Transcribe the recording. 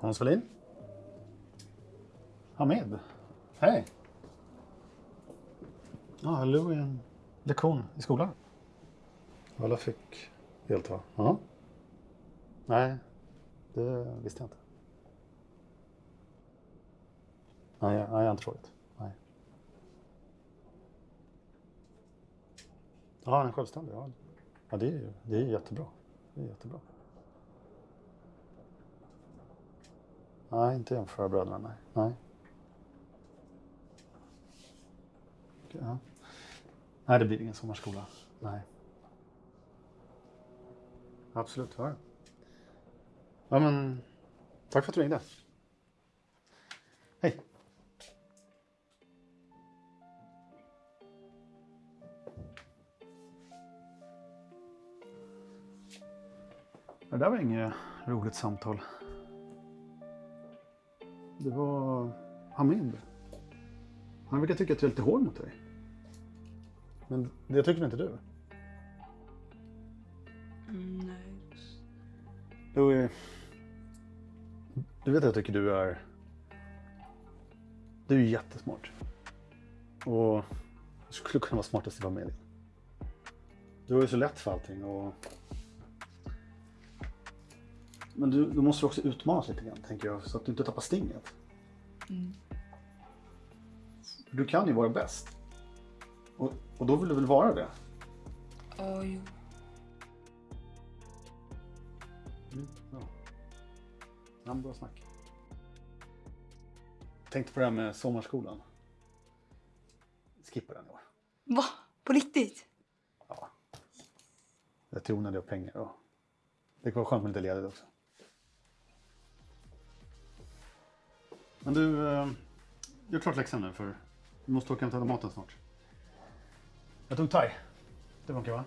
Hans Wallin? Hamid? Hej! Ja, Lou är en lektion i skolan. Alla fick delta. Ja. Nej, det visste jag inte. Nej, jag, jag har inte frågat. Nej. Ja, han är självständig. Ja, ja det, är, ju- det är jättebra. Det är jättebra. Nej, inte jämföra bröderna, nej. nej. Okej, Ja. Nej, det blir ingen sommarskola. Nej. Absolut, ja. Ja, men tack för att du ringde. Det där var inget roligt samtal. Det var Hamid. Han brukar tycka att jag är lite hård mot dig. Men det tycker inte du? Mm, nej. Du, du vet att jag tycker du är... Du är jättesmart. Och du skulle kunna vara smartast i familjen. Du har ju så lätt för allting och... Men du, du måste också utmanas lite grann, tänker jag, så att du inte tappar stinget. Mm. Du kan ju vara bäst. Och, och då vill du väl vara det? Ja, jo. Mm, ja. Ja, bra snack. Tänkte på det här med sommarskolan. Skippa den i år. Va? På riktigt? Ja. Jag tror onödiga pengar och det kan vara skönt med lite ledigt också. Men du, eh, gör klart läxan nu för du måste åka och hämta maten snart. Jag tog thai. Det funkar va?